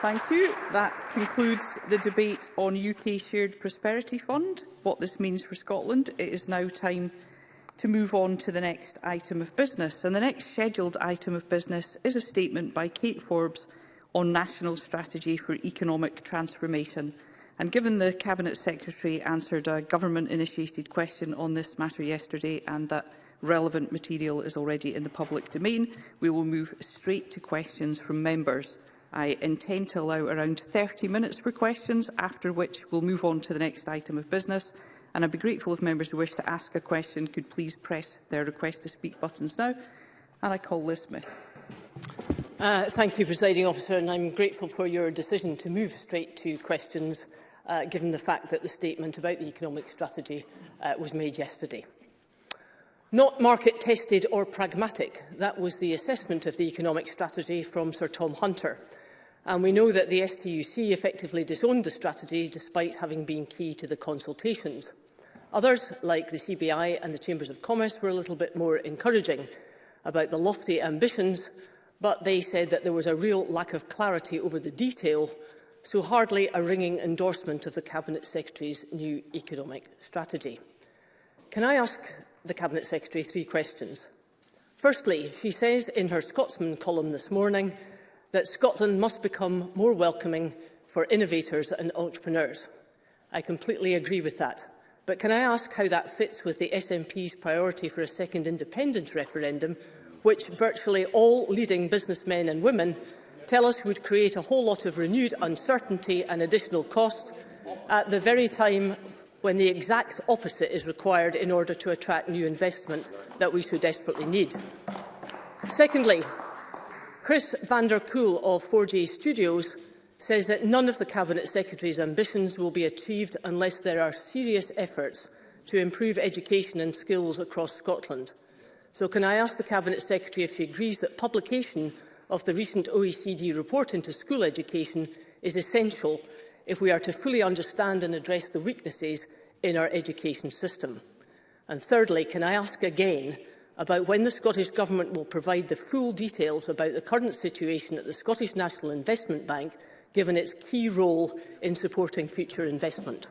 Thank you. That concludes the debate on UK Shared Prosperity Fund, what this means for Scotland. It is now time to move on to the next item of business. And the next scheduled item of business is a statement by Kate Forbes on National Strategy for Economic Transformation. And given the Cabinet Secretary answered a government-initiated question on this matter yesterday and that relevant material is already in the public domain, we will move straight to questions from members. I intend to allow around 30 minutes for questions, after which we'll move on to the next item of business. And I'd be grateful if members who wish to ask a question could please press their request to speak buttons now. And I call Liz Smith. Uh, thank you, Presiding Officer, and I'm grateful for your decision to move straight to questions, uh, given the fact that the statement about the economic strategy uh, was made yesterday. Not market-tested or pragmatic, that was the assessment of the economic strategy from Sir Tom Hunter, And we know that the STUC effectively disowned the strategy despite having been key to the consultations. Others, like the CBI and the Chambers of Commerce, were a little bit more encouraging about the lofty ambitions, but they said that there was a real lack of clarity over the detail, so hardly a ringing endorsement of the Cabinet Secretary's new economic strategy. Can I ask the Cabinet Secretary three questions? Firstly, she says in her Scotsman column this morning that Scotland must become more welcoming for innovators and entrepreneurs. I completely agree with that. But can I ask how that fits with the SNP's priority for a second independence referendum, which virtually all leading businessmen and women tell us would create a whole lot of renewed uncertainty and additional costs at the very time when the exact opposite is required in order to attract new investment that we so desperately need. Secondly, Chris van der Koel of 4G Studios says that none of the Cabinet Secretary's ambitions will be achieved unless there are serious efforts to improve education and skills across Scotland. So can I ask the Cabinet Secretary if she agrees that publication of the recent OECD report into school education is essential if we are to fully understand and address the weaknesses in our education system? And thirdly, can I ask again about when the Scottish Government will provide the full details about the current situation at the Scottish National Investment Bank, given its key role in supporting future investment.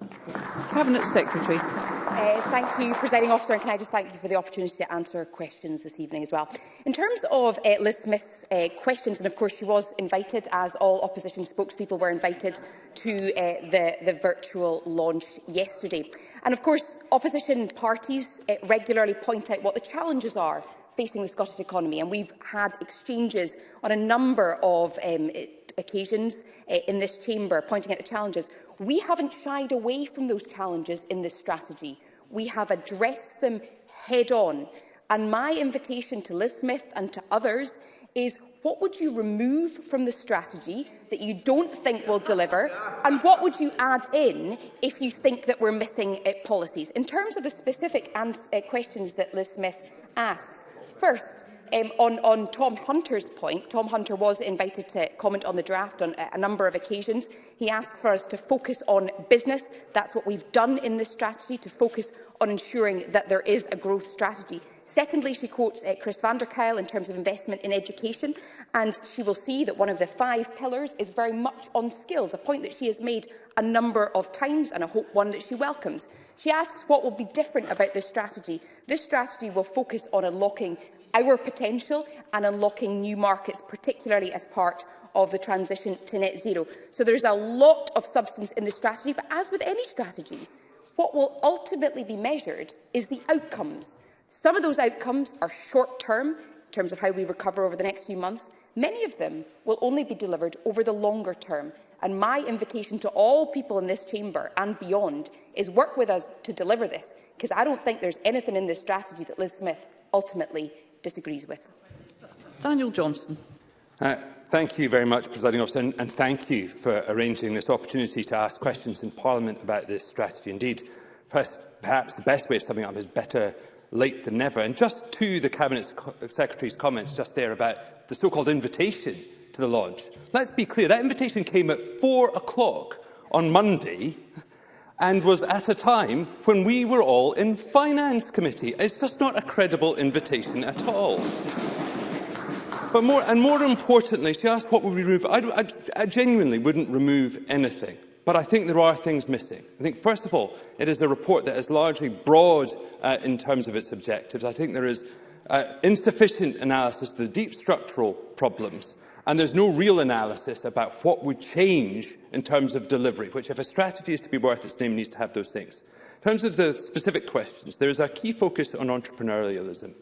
Cabinet Secretary. Uh, thank you, Presiding Officer, and can I just thank you for the opportunity to answer questions this evening as well. In terms of uh, Liz Smith's uh, questions, and of course she was invited, as all opposition spokespeople were invited, to uh, the, the virtual launch yesterday. And of course, opposition parties uh, regularly point out what the challenges are facing the Scottish economy, and we've had exchanges on a number of um, uh, occasions uh, in this chamber pointing out the challenges. We haven't shied away from those challenges in this strategy. We have addressed them head-on. And my invitation to Liz Smith and to others is what would you remove from the strategy that you don't think will deliver and what would you add in if you think that we're missing uh, policies? In terms of the specific uh, questions that Liz Smith asks, first, um, on, on Tom Hunter's point, Tom Hunter was invited to comment on the draft on a, a number of occasions. He asked for us to focus on business. That's what we've done in this strategy, to focus on ensuring that there is a growth strategy. Secondly, she quotes uh, Chris van der Kyle in terms of investment in education, and she will see that one of the five pillars is very much on skills, a point that she has made a number of times and I hope one that she welcomes. She asks what will be different about this strategy. This strategy will focus on unlocking our potential and unlocking new markets, particularly as part of the transition to net zero. So there is a lot of substance in the strategy, but as with any strategy, what will ultimately be measured is the outcomes. Some of those outcomes are short-term, in terms of how we recover over the next few months. Many of them will only be delivered over the longer term. And my invitation to all people in this chamber and beyond is work with us to deliver this, because I don't think there's anything in this strategy that Liz Smith ultimately disagrees with. Daniel Johnson. Uh, thank you very much, Presiding Officer, and, and thank you for arranging this opportunity to ask questions in Parliament about this strategy. Indeed, perhaps perhaps the best way of summing up is better late than never. And just to the Cabinet Secretary's comments just there about the so-called invitation to the launch, let's be clear, that invitation came at four o'clock on Monday, and was at a time when we were all in Finance Committee. It's just not a credible invitation at all. But more, and more importantly, she asked what would we remove. I, I, I genuinely wouldn't remove anything, but I think there are things missing. I think, first of all, it is a report that is largely broad uh, in terms of its objectives. I think there is uh, insufficient analysis of the deep structural problems And there's no real analysis about what would change in terms of delivery, which, if a strategy is to be worth its name, needs to have those things. In terms of the specific questions, there is a key focus on entrepreneurialism.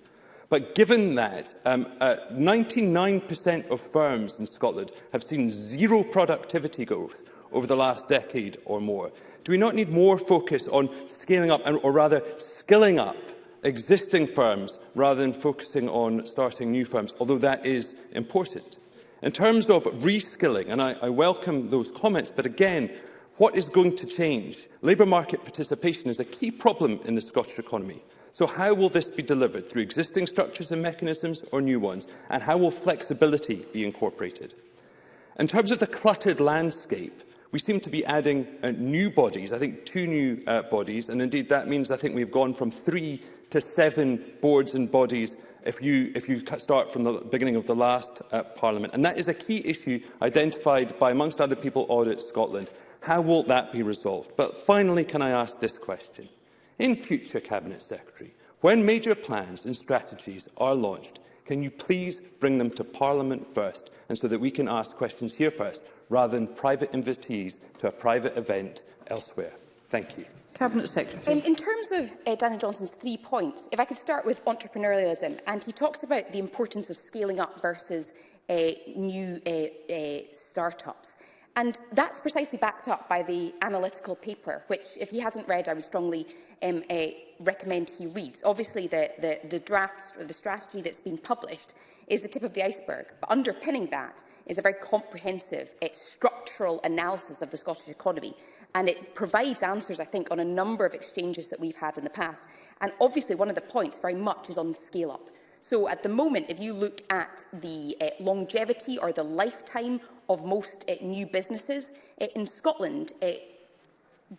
But given that 99% um, uh, of firms in Scotland have seen zero productivity growth over the last decade or more, do we not need more focus on scaling up, or rather skilling up, existing firms rather than focusing on starting new firms, although that is important? In terms of reskilling, and I, I welcome those comments, but again, what is going to change? Labour market participation is a key problem in the Scottish economy. So how will this be delivered? Through existing structures and mechanisms or new ones? And how will flexibility be incorporated? In terms of the cluttered landscape, we seem to be adding uh, new bodies, I think two new uh, bodies, and indeed that means I think we've gone from three to seven boards and bodies if you, if you start from the beginning of the last uh, Parliament. And that is a key issue identified by, amongst other people, Audit Scotland. How will that be resolved? But finally, can I ask this question? In future, Cabinet Secretary, when major plans and strategies are launched, can you please bring them to Parliament first and so that we can ask questions here first rather than private invitees to a private event elsewhere? Thank you. Cabinet Secretary. Um, in terms of uh, Daniel Johnson's three points, if I could start with entrepreneurialism, and he talks about the importance of scaling up versus uh, new uh, uh, startups. And that's precisely backed up by the analytical paper, which, if he hasn't read, I would strongly um, uh, recommend he reads. Obviously, the, the, the draft, or the strategy that's been published is the tip of the iceberg, but underpinning that is a very comprehensive uh, structural analysis of the Scottish economy And it provides answers, I think, on a number of exchanges that we've had in the past. And obviously, one of the points very much is on scale-up. So at the moment, if you look at the uh, longevity or the lifetime of most uh, new businesses, uh, in Scotland,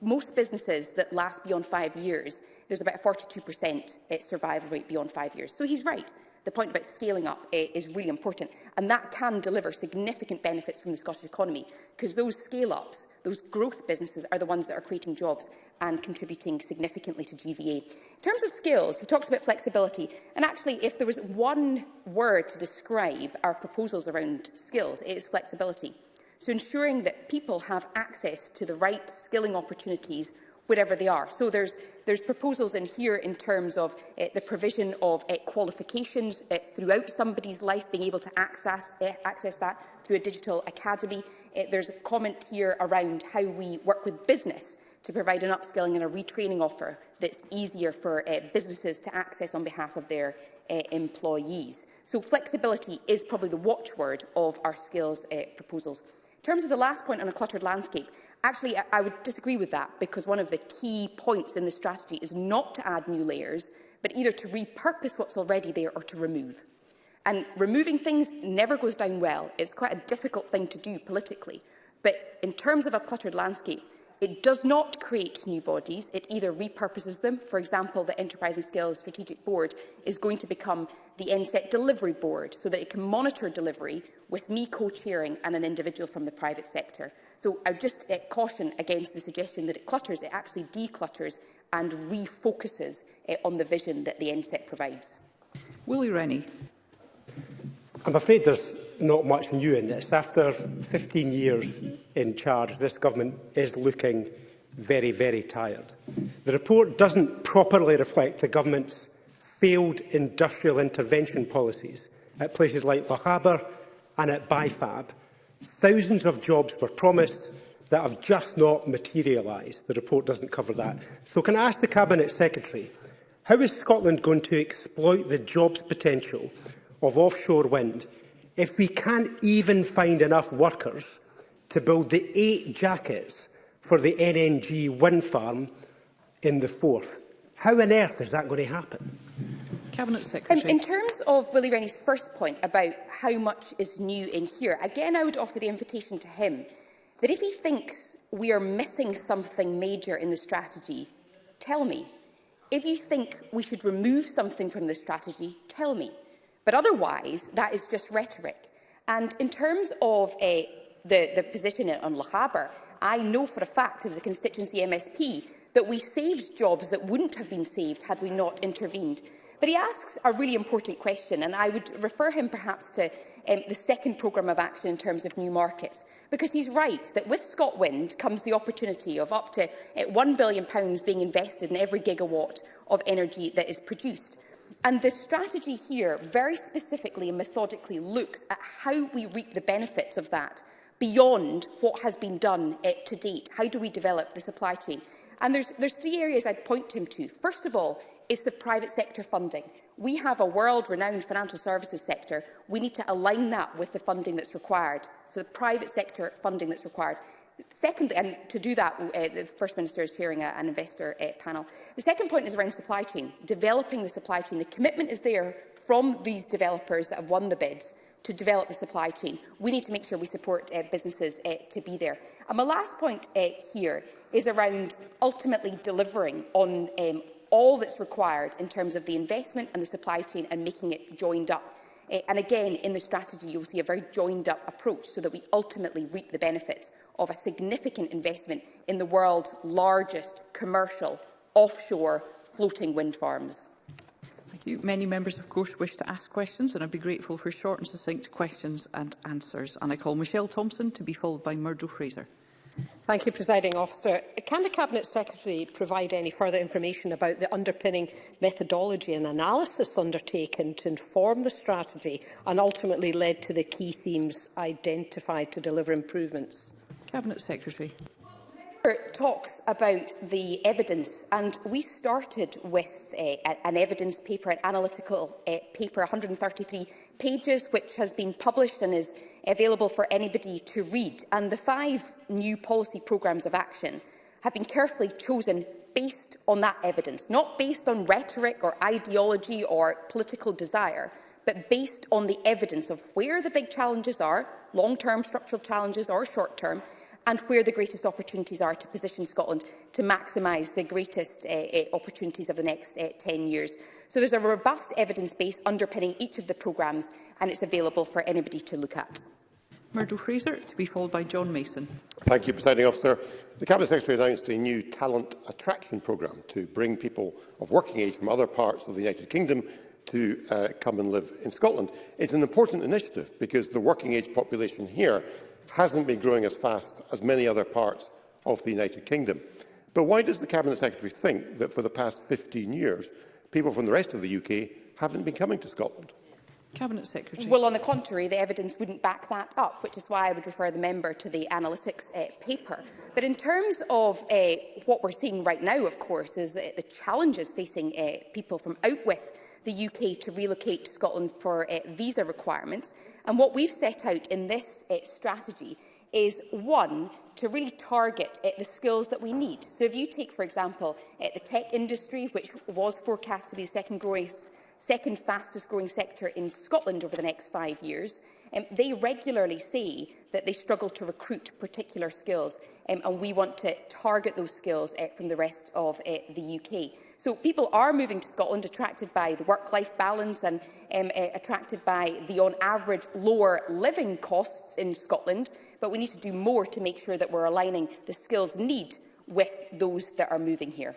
most businesses that last beyond five years, there's about a 42% survival rate beyond five years. So he's right. The point about scaling up eh, is really important, and that can deliver significant benefits from the Scottish economy, because those scale-ups, those growth businesses, are the ones that are creating jobs and contributing significantly to GVA. In terms of skills, he talks about flexibility, and actually, if there was one word to describe our proposals around skills, it is flexibility. So ensuring that people have access to the right skilling opportunities wherever they are. So there's, there's proposals in here in terms of uh, the provision of uh, qualifications uh, throughout somebody's life, being able to access, uh, access that through a digital academy. Uh, there's a comment here around how we work with business to provide an upskilling and a retraining offer that's easier for uh, businesses to access on behalf of their uh, employees. So flexibility is probably the watchword of our skills uh, proposals terms of the last point on a cluttered landscape, actually, I, I would disagree with that because one of the key points in the strategy is not to add new layers, but either to repurpose what's already there or to remove. And removing things never goes down well. It's quite a difficult thing to do politically. But in terms of a cluttered landscape, It does not create new bodies, it either repurposes them. For example, the Enterprise and Skills Strategic Board is going to become the NSET Delivery Board so that it can monitor delivery with me co-chairing and an individual from the private sector. So I just uh, caution against the suggestion that it clutters. It actually declutters and refocuses uh, on the vision that the NSET provides. Willie Rennie. I'm afraid there's not much new in this. After 15 years in charge, this government is looking very, very tired. The report doesn't properly reflect the government's failed industrial intervention policies at places like Lochaber and at Bifab. Thousands of jobs were promised that have just not materialised. The report doesn't cover that. So can I ask the Cabinet Secretary, how is Scotland going to exploit the jobs potential of offshore wind if we can't even find enough workers to build the eight jackets for the NNG wind farm in the fourth? How on earth is that going to happen? Cabinet Secretary. Um, in terms of Willie Rennie's first point about how much is new in here, again, I would offer the invitation to him that if he thinks we are missing something major in the strategy, tell me. If you think we should remove something from the strategy, tell me. But otherwise, that is just rhetoric. And in terms of uh, the, the position on Lochaber, I know for a fact as a constituency MSP that we saved jobs that wouldn't have been saved had we not intervened. But he asks a really important question, and I would refer him perhaps to um, the second programme of action in terms of new markets, because he's right that with ScotWind comes the opportunity of up to uh, eh, £1 billion being invested in every gigawatt of energy that is produced. And the strategy here very specifically and methodically looks at how we reap the benefits of that beyond what has been done uh, to date. How do we develop the supply chain? And there's, there's three areas I'd point him to. First of all, is the private sector funding. We have a world-renowned financial services sector. We need to align that with the funding that's required. So the private sector funding that's required second, and to do that, uh, the First Minister is chairing a, an investor uh, panel. The second point is around supply chain, developing the supply chain. The commitment is there from these developers that have won the bids to develop the supply chain. We need to make sure we support uh, businesses uh, to be there. And my last point uh, here is around ultimately delivering on um, all that's required in terms of the investment and the supply chain and making it joined up. Uh, and again, in the strategy, you'll see a very joined up approach so that we ultimately reap the benefits of a significant investment in the world's largest commercial offshore floating wind farms. Thank you. Many members, of course, wish to ask questions, and I'd be grateful for short and succinct questions and answers. And I call Michelle Thompson to be followed by Murdo Fraser. Thank you, Presiding Officer. Can the Cabinet Secretary provide any further information about the underpinning methodology and analysis undertaken to inform the strategy and ultimately led to the key themes identified to deliver improvements? Cabinet Secretary talks about the evidence, and we started with uh, an evidence paper, an analytical uh, paper, 133 pages, which has been published and is available for anybody to read. And the five new policy programs of action have been carefully chosen based on that evidence, not based on rhetoric or ideology or political desire, but based on the evidence of where the big challenges are, long-term structural challenges or short-term, and where the greatest opportunities are to position Scotland to maximise the greatest uh, opportunities of the next uh, eh, 10 years. So there's a robust evidence base underpinning each of the programmes and it's available for anybody to look at. Murdo Fraser, to be followed by John Mason. Thank you, Presiding Officer. The Cabinet Secretary announced a new talent attraction programme to bring people of working age from other parts of the United Kingdom to uh, come and live in Scotland. It's an important initiative because the working age population here hasn't been growing as fast as many other parts of the United Kingdom. But why does the Cabinet Secretary think that for the past 15 years, people from the rest of the UK haven't been coming to Scotland? Cabinet Secretary. Well, on the contrary, the evidence wouldn't back that up, which is why I would refer the member to the analytics uh, paper. But in terms of uh, what we're seeing right now, of course, is uh, the challenges facing uh, people from out with the UK to relocate to Scotland for uh, visa requirements. And what we've set out in this uh, strategy is, one, to really target uh, the skills that we need. So if you take, for example, uh, the tech industry, which was forecast to be the second growth second fastest growing sector in Scotland over the next five years, um, they regularly say that they struggle to recruit particular skills um, and we want to target those skills uh, from the rest of uh, the UK. So people are moving to Scotland attracted by the work-life balance and um, uh, attracted by the, on average, lower living costs in Scotland. But we need to do more to make sure that we're aligning the skills need with those that are moving here.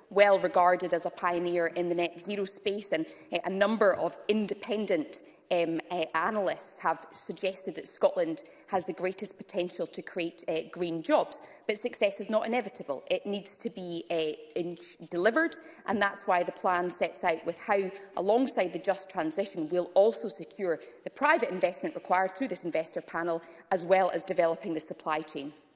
well regarded as a pioneer in the net zero space, and eh, a number of independent um, uh, analysts have suggested that Scotland has the greatest potential to create uh, green jobs. But success is not inevitable. It needs to be uh, delivered, and that's why the plan sets out with how, alongside the just transition, we'll also secure the private investment required through this investor panel, as well as developing the supply chain.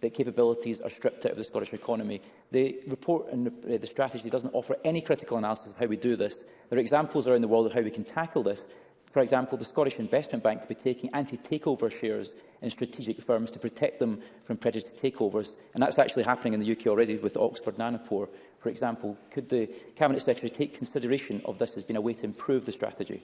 that capabilities are stripped out of the Scottish economy. The report and uh, the strategy doesn't offer any critical analysis of how we do this. There are examples around the world of how we can tackle this. For example, the Scottish Investment Bank could be taking anti-takeover shares in strategic firms to protect them from prejudiced takeovers. And that's actually happening in the UK already with Oxford Nanopore, for example. Could the Cabinet Secretary take consideration of this as being a way to improve the strategy?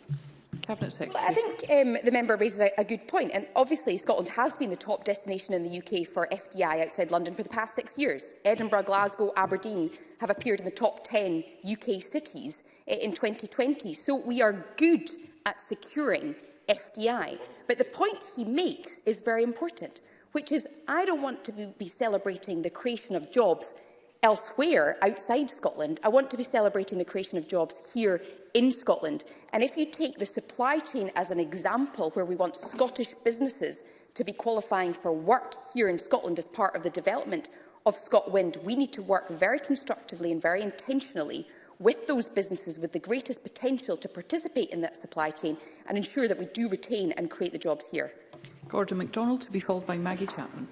Cabinet Secretary. Well, I think um, the member raises a, a good point, and obviously Scotland has been the top destination in the UK for FDI outside London for the past six years. Edinburgh, Glasgow, Aberdeen have appeared in the top 10 UK cities eh, in 2020, so we are good at securing FDI. But the point he makes is very important, which is I don't want to be celebrating the creation of jobs elsewhere outside Scotland. I want to be celebrating the creation of jobs here in Scotland. And if you take the supply chain as an example, where we want Scottish businesses to be qualifying for work here in Scotland as part of the development of ScotWind, we need to work very constructively and very intentionally with those businesses with the greatest potential to participate in that supply chain and ensure that we do retain and create the jobs here. Gordon MacDonald to be followed by Maggie Chapman.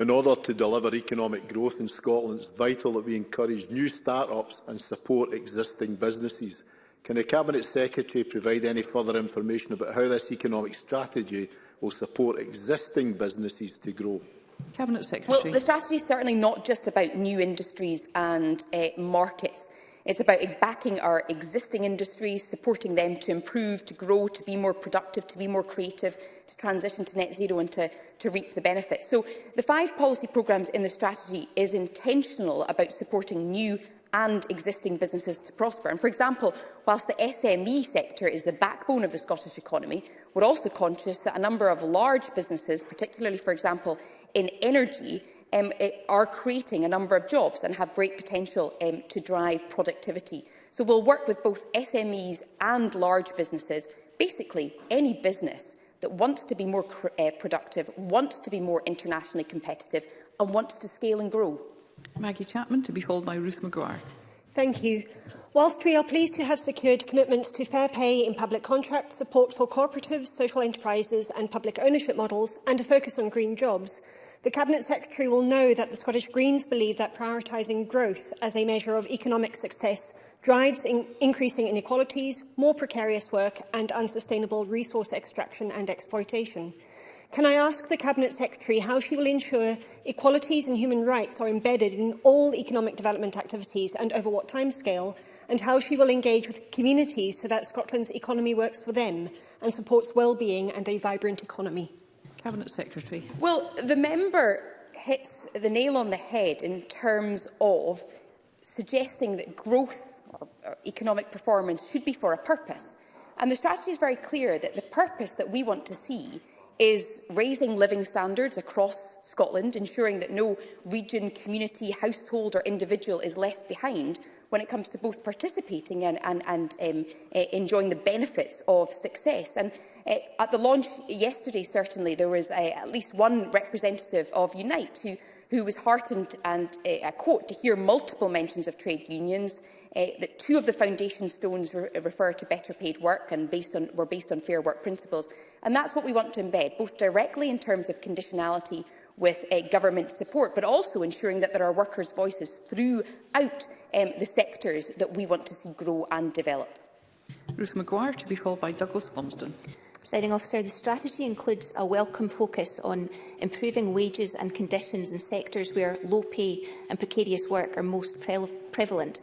In order to deliver economic growth in Scotland, it's vital that we encourage new start-ups and support existing businesses. Can the Cabinet Secretary provide any further information about how this economic strategy will support existing businesses to grow? Cabinet Secretary. Well, the strategy is certainly not just about new industries and uh, markets. It's about backing our existing industries, supporting them to improve, to grow, to be more productive, to be more creative, to transition to net zero and to, to reap the benefits. So the five policy programmes in the strategy is intentional about supporting new and existing businesses to prosper. And for example, whilst the SME sector is the backbone of the Scottish economy, we're also conscious that a number of large businesses, particularly, for example, in energy, um, eh, are creating a number of jobs and have great potential um, to drive productivity. So we'll work with both SMEs and large businesses, basically any business that wants to be more uh, productive, wants to be more internationally competitive and wants to scale and grow. Maggie Chapman, to be followed by Ruth McGuire. Thank you. Whilst we are pleased to have secured commitments to fair pay in public contracts, support for cooperatives, social enterprises and public ownership models, and a focus on green jobs, The Cabinet Secretary will know that the Scottish Greens believe that prioritising growth as a measure of economic success drives in increasing inequalities, more precarious work and unsustainable resource extraction and exploitation. Can I ask the Cabinet Secretary how she will ensure equalities and human rights are embedded in all economic development activities and over what timescale, and how she will engage with communities so that Scotland's economy works for them and supports well-being and a vibrant economy? Cabinet Secretary. Well, the member hits the nail on the head in terms of suggesting that growth or, or economic performance should be for a purpose. And the strategy is very clear that the purpose that we want to see is raising living standards across Scotland, ensuring that no region, community, household or individual is left behind when it comes to both participating and, and, and um, eh, enjoying the benefits of success. And Uh, at the launch yesterday, certainly, there was uh, at least one representative of Unite who who was heartened and uh, eh, I quote to hear multiple mentions of trade unions uh, that two of the foundation stones re refer to better paid work and based on were based on fair work principles and that's what we want to embed both directly in terms of conditionality with uh, government support, but also ensuring that there are workers' voices throughout um, the sectors that we want to see grow and develop. Ruth McGuire to be followed by Douglas Lumsden. Presiding officer, the strategy includes a welcome focus on improving wages and conditions in sectors where low pay and precarious work are most pre prevalent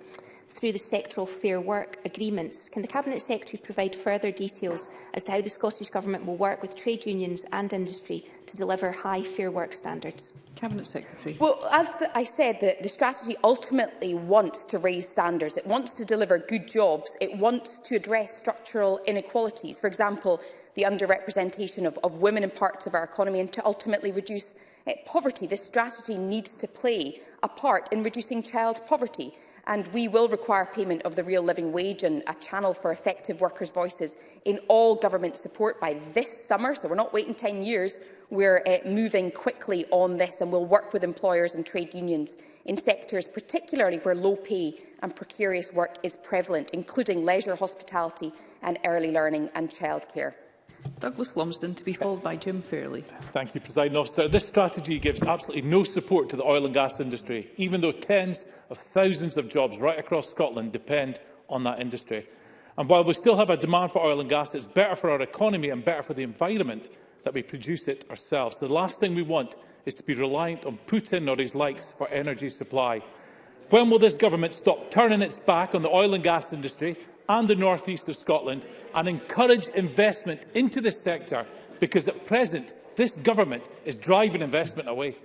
through the sectoral fair work agreements. Can the Cabinet Secretary provide further details as to how the Scottish Government will work with trade unions and industry to deliver high fair work standards? Cabinet Secretary. Well, as the, I said, the, the strategy ultimately wants to raise standards. It wants to deliver good jobs. It wants to address structural inequalities. For example, the underrepresentation of, of women in parts of our economy and to ultimately reduce uh, poverty. This strategy needs to play a part in reducing child poverty and we will require payment of the real living wage and a channel for effective workers' voices in all government support by this summer. So we're not waiting 10 years. We're uh, moving quickly on this and we'll work with employers and trade unions in sectors particularly where low pay and precarious work is prevalent, including leisure, hospitality and early learning and childcare. Douglas Lumsden to be followed by Jim Fairley. Thank you, President Officer. This strategy gives absolutely no support to the oil and gas industry, even though tens of thousands of jobs right across Scotland depend on that industry. And while we still have a demand for oil and gas, it's better for our economy and better for the environment that we produce it ourselves. The last thing we want is to be reliant on Putin or his likes for energy supply. When will this government stop turning its back on the oil and gas industry and the northeast of Scotland and encourage investment into this sector because at present this government is driving investment away.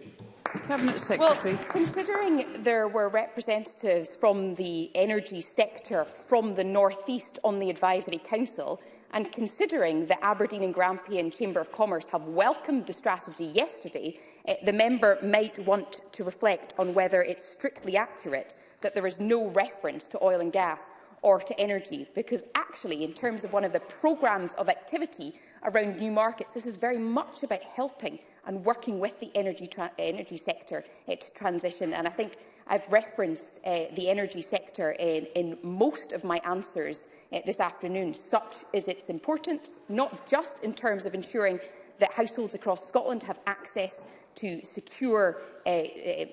Cabinet Secretary. Well, considering there were representatives from the energy sector from the northeast on the Advisory Council, and considering that Aberdeen and Grampian Chamber of Commerce have welcomed the strategy yesterday, eh, the member might want to reflect on whether it's strictly accurate that there is no reference to oil and gas or to energy, because actually, in terms of one of the programs of activity around new markets, this is very much about helping and working with the energy, energy sector uh, to transition. And I think I've referenced uh, the energy sector in, in most of my answers uh, this afternoon. Such is its importance, not just in terms of ensuring that households across Scotland have access to secure uh,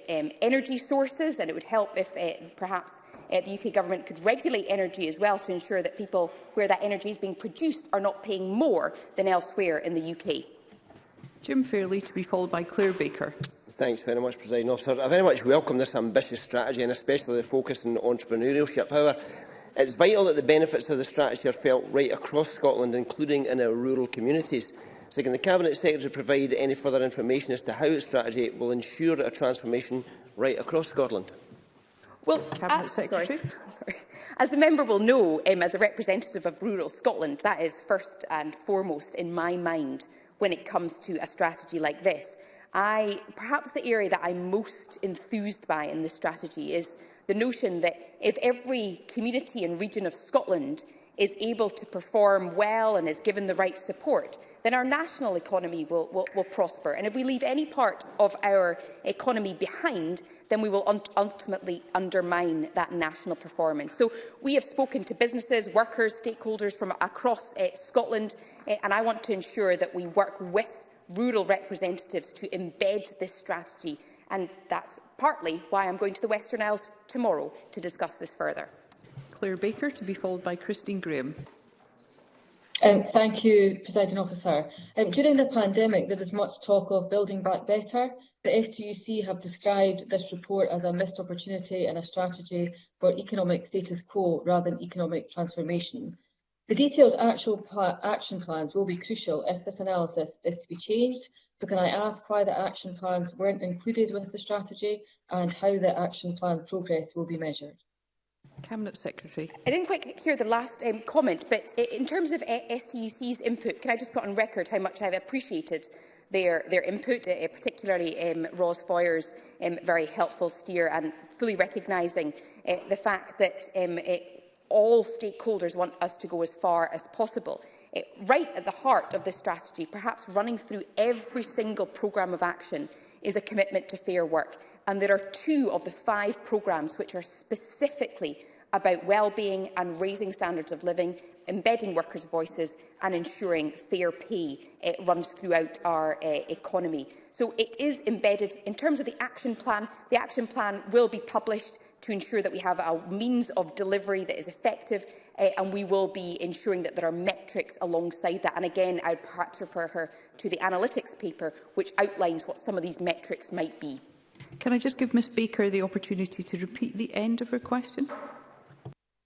um, energy sources, and it would help if uh, perhaps uh, the UK government could regulate energy as well to ensure that people where that energy is being produced are not paying more than elsewhere in the UK. Jim Fairley to be followed by Claire Baker. Thanks very much, President Officer. I very much welcome this ambitious strategy and especially the focus on entrepreneurship. However, it's vital that the benefits of the strategy are felt right across Scotland, including in our rural communities. So the Cabinet Secretary provide any further information as to how its strategy will ensure a transformation right across Scotland? Well, Cabinet uh, Secretary. Sorry. As the member will know, um, as a representative of rural Scotland, that is first and foremost in my mind when it comes to a strategy like this. I, perhaps the area that I'm most enthused by in this strategy is the notion that if every community and region of Scotland is able to perform well and is given the right support, then our national economy will, will, will prosper. And if we leave any part of our economy behind, then we will ultimately undermine that national performance. So we have spoken to businesses, workers, stakeholders from across uh, Scotland, uh, and I want to ensure that we work with rural representatives to embed this strategy. And that's partly why I'm going to the Western Isles tomorrow to discuss this further. Claire Baker, to be followed by Christine Graham. Um, thank you, Presiding Officer. Um, during the pandemic, there was much talk of building back better. The STUC have described this report as a missed opportunity and a strategy for economic status quo rather than economic transformation. The detailed actual pla action plans will be crucial if this analysis is to be changed, so can I ask why the action plans weren't included with the strategy and how the action plan progress will be measured? Cabinet Secretary. I didn't quite hear the last um, comment, but in terms of uh, STUC's input, can I just put on record how much I've appreciated their, their input, uh, particularly um, Ros Foyer's um, very helpful steer and fully recognising uh, the fact that um, it, uh, all stakeholders want us to go as far as possible. It, uh, right at the heart of this strategy, perhaps running through every single programme of action is a commitment to fair work. And there are two of the five programmes which are specifically about well-being and raising standards of living, embedding workers' voices and ensuring fair pay uh, runs throughout our uh, economy. So it is embedded. In terms of the action plan, the action plan will be published to ensure that we have a means of delivery that is effective uh, and we will be ensuring that there are metrics alongside that. And again, I'd perhaps refer her to the analytics paper, which outlines what some of these metrics might be. Can I just give Ms Baker the opportunity to repeat the end of her question?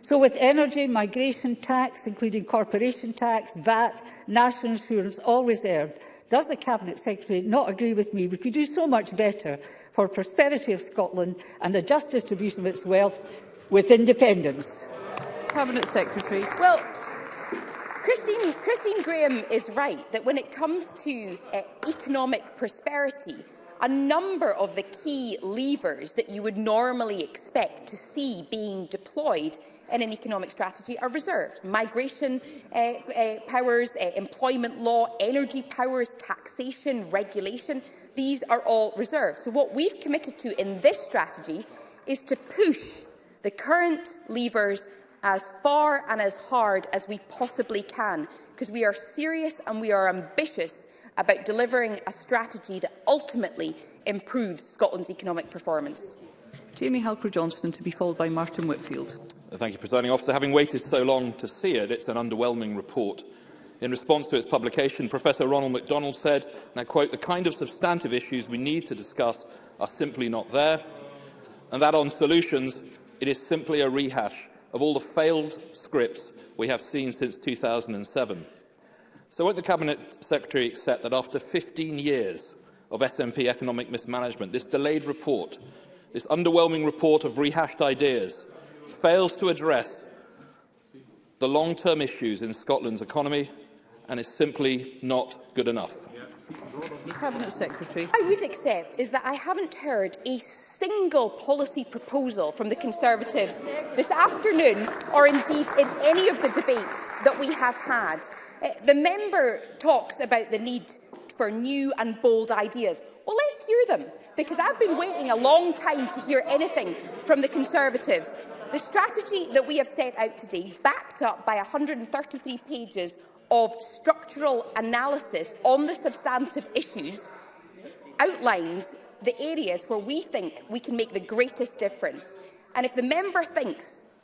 So with energy, migration tax, including corporation tax, VAT, national insurance, all reserved, does the Cabinet Secretary not agree with me we could do so much better for prosperity of Scotland and the just distribution of its wealth with independence? Cabinet Secretary. Well, Christine, Christine Graham is right that when it comes to uh, economic prosperity, a number of the key levers that you would normally expect to see being deployed in an economic strategy are reserved. Migration uh, uh, powers, uh, employment law, energy powers, taxation, regulation, these are all reserved. So what we've committed to in this strategy is to push the current levers as far and as hard as we possibly can, because we are serious and we are ambitious about delivering a strategy that ultimately improves Scotland's economic performance. Jamie Halker-Johnston to be followed by Martin Whitfield. Uh, thank you, Presiding Officer. Having waited so long to see it, it's an underwhelming report. In response to its publication, Professor Ronald MacDonald said, and I quote, the kind of substantive issues we need to discuss are simply not there, and that on solutions, it is simply a rehash of all the failed scripts we have seen since 2007. So won't the Cabinet Secretary accept that after 15 years of SNP economic mismanagement, this delayed report, this underwhelming report of rehashed ideas, fails to address the long-term issues in Scotland's economy and is simply not good enough. Cabinet Secretary. I would accept is that I haven't heard a single policy proposal from the Conservatives this afternoon or indeed in any of the debates that we have had. Uh, the member talks about the need for new and bold ideas. Well, let's hear them, because I've been waiting a long time to hear anything from the Conservatives. The strategy that we have set out today, backed up by 133 pages of structural analysis on the substantive issues, outlines the areas where we think we can make the greatest difference. And if the member thinks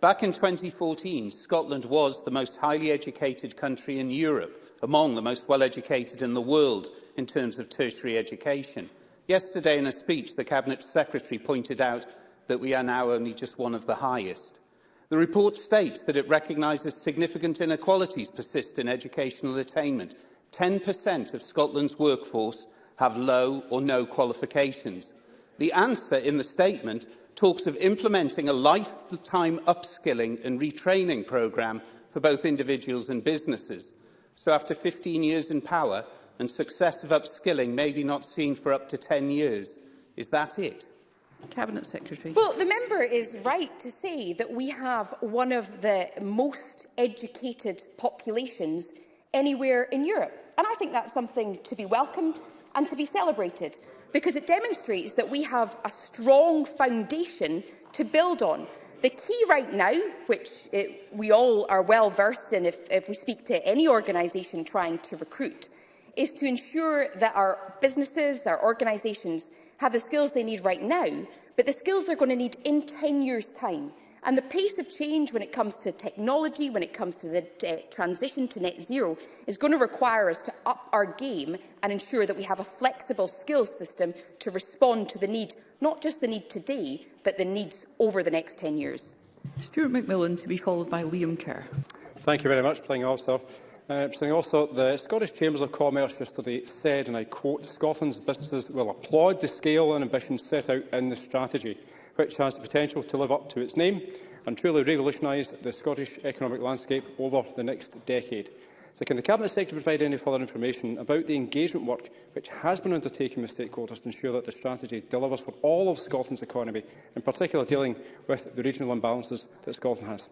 Back in 2014, Scotland was the most highly educated country in Europe, among the most well-educated in the world in terms of tertiary education. Yesterday, in a speech, the Cabinet Secretary pointed out that we are now only just one of the highest. The report states that it recognises significant inequalities persist in educational attainment. 10% of Scotland's workforce have low or no qualifications. The answer in the statement talks of implementing a lifetime upskilling and retraining programme for both individuals and businesses. So after 15 years in power and success of upskilling maybe not seen for up to 10 years, is that it? Cabinet Secretary. Well, the member is right to say that we have one of the most educated populations anywhere in Europe. And I think that's something to be welcomed and to be celebrated because it demonstrates that we have a strong foundation to build on. The key right now, which it, we all are well versed in if, if we speak to any organisation trying to recruit, is to ensure that our businesses, our organisations have the skills they need right now, but the skills they're going to need in 10 years' time. And the pace of change when it comes to technology, when it comes to the uh, transition to net zero, is going to require us to up our game and ensure that we have a flexible skills system to respond to the need, not just the need today, but the needs over the next 10 years. Stuart McMillan to be followed by Liam Kerr. Thank you very much, Presiding Officer. Uh, also, the Scottish Chambers of Commerce yesterday said, and I quote, Scotland's businesses will applaud the scale and ambition set out in the strategy, which has the potential to live up to its name and truly revolutionise the Scottish economic landscape over the next decade. So can the Cabinet Secretary provide any further information about the engagement work which has been undertaken with stakeholders to ensure that the strategy delivers for all of Scotland's economy, in particular dealing with the regional imbalances that Scotland has?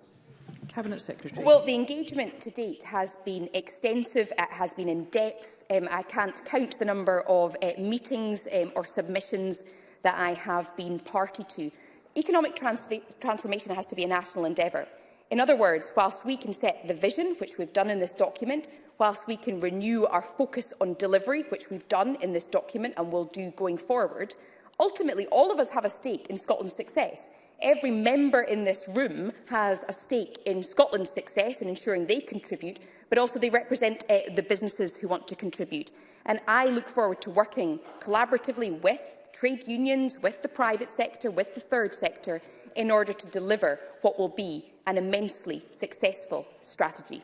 Cabinet Secretary. Well, the engagement to date has been extensive, it has been in depth. Um, I can't count the number of uh, meetings um, or submissions that I have been party to. Economic transformation has to be a national endeavour. In other words, whilst we can set the vision, which we've done in this document, whilst we can renew our focus on delivery, which we've done in this document and will do going forward, ultimately all of us have a stake in Scotland's success. Every member in this room has a stake in Scotland's success and ensuring they contribute, but also they represent uh, the businesses who want to contribute. And I look forward to working collaboratively with trade unions, with the private sector, with the third sector, in order to deliver what will be an immensely successful strategy.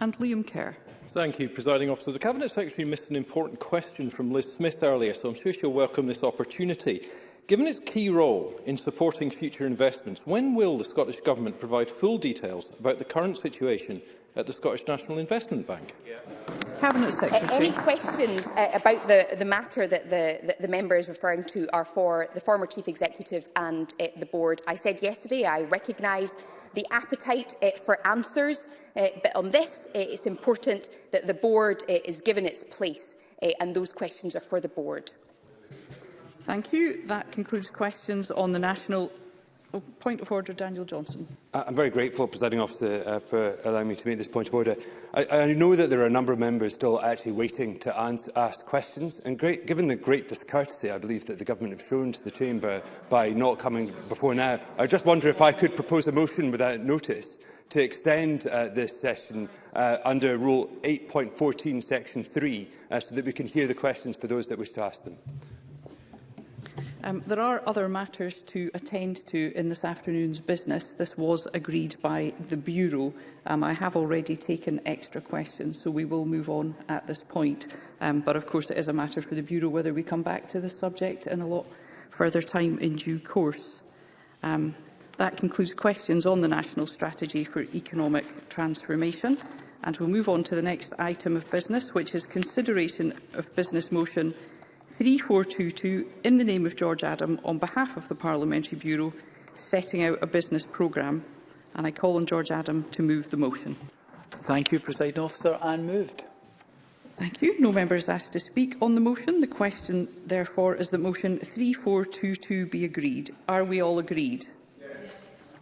And Liam Kerr. Thank you, Presiding Officer. The Cabinet Secretary missed an important question from Liz Smith earlier, so I'm sure she'll welcome this opportunity. Given its key role in supporting future investments, when will the Scottish Government provide full details about the current situation at the Scottish National Investment Bank? Yeah. Cabinet Secretary. Uh, any questions uh, about the, the matter that the, that the member is referring to are for the former Chief Executive and uh, the Board. I said yesterday I recognise the appetite uh, for answers, uh, but on this uh, it's important that the Board uh, is given its place uh, and those questions are for the Board. Thank you. That concludes questions on the National Oh, point of order, Daniel Johnson. I'm very grateful, Presiding Officer, uh, for allowing me to make this point of order. I, I know that there are a number of members still actually waiting to answer, ask questions, and great, given the great discourtesy I believe that the Government have shown to the Chamber by not coming before now, I just wonder if I could propose a motion without notice to extend uh, this session uh, under Rule 8.14, Section 3, uh, so that we can hear the questions for those that wish to ask them. Um, there are other matters to attend to in this afternoon's business. This was agreed by the Bureau. Um, I have already taken extra questions, so we will move on at this point. Um, but of course, it is a matter for the Bureau whether we come back to this subject in a lot further time in due course. Um, that concludes questions on the National Strategy for Economic Transformation. And we'll move on to the next item of business, which is consideration of business motion 3422 in the name of George Adam on behalf of the Parliamentary Bureau setting out a business programme. And I call on George Adam to move the motion. Thank you, President Officer. And moved. Thank you. No member is asked to speak on the motion. The question, therefore, is that motion 3422 be agreed. Are we all agreed? Yes.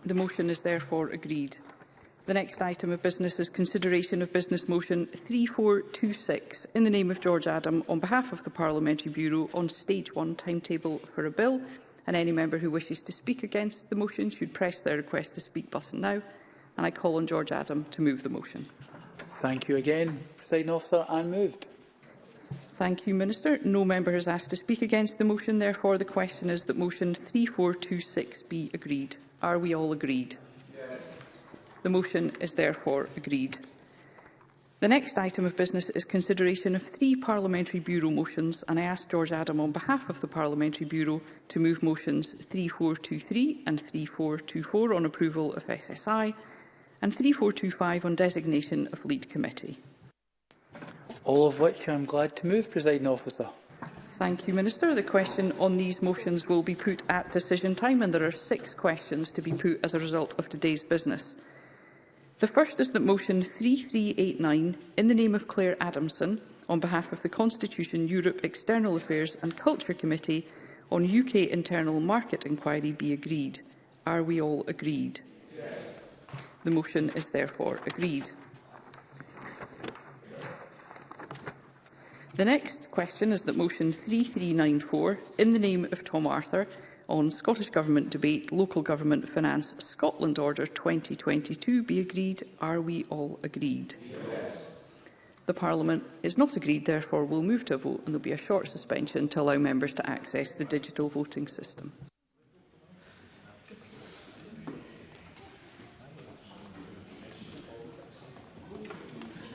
The motion is therefore agreed. The next item of business is consideration of Business Motion 3426 in the name of George Adam on behalf of the Parliamentary Bureau on Stage 1 timetable for a bill and any member who wishes to speak against the motion should press their request to speak button now and I call on George Adam to move the motion. Thank you again, President Officer, I'm moved. Thank you, Minister. No member has asked to speak against the motion. Therefore, the question is that motion 3426 be agreed. Are we all agreed? The motion is therefore agreed. The next item of business is consideration of three Parliamentary Bureau motions, and I ask George Adam on behalf of the Parliamentary Bureau to move motions 3423 and 3424 on approval of SSI and 3425 on designation of lead committee. All of which I'm glad to move, presiding officer. Thank you, Minister. The question on these motions will be put at decision time, and there are six questions to be put as a result of today's business. The first is that motion 3389, in the name of Claire Adamson, on behalf of the Constitution, Europe, External Affairs and Culture Committee on UK Internal Market Inquiry be agreed. Are we all agreed? Yes. The motion is therefore agreed. The next question is that motion 3394, in the name of Tom Arthur, on Scottish Government debate Local Government Finance Scotland Order 2022 be agreed? Are we all agreed? Yes. The Parliament is not agreed, therefore we'll move to a vote and there'll be a short suspension to allow members to access the digital voting system.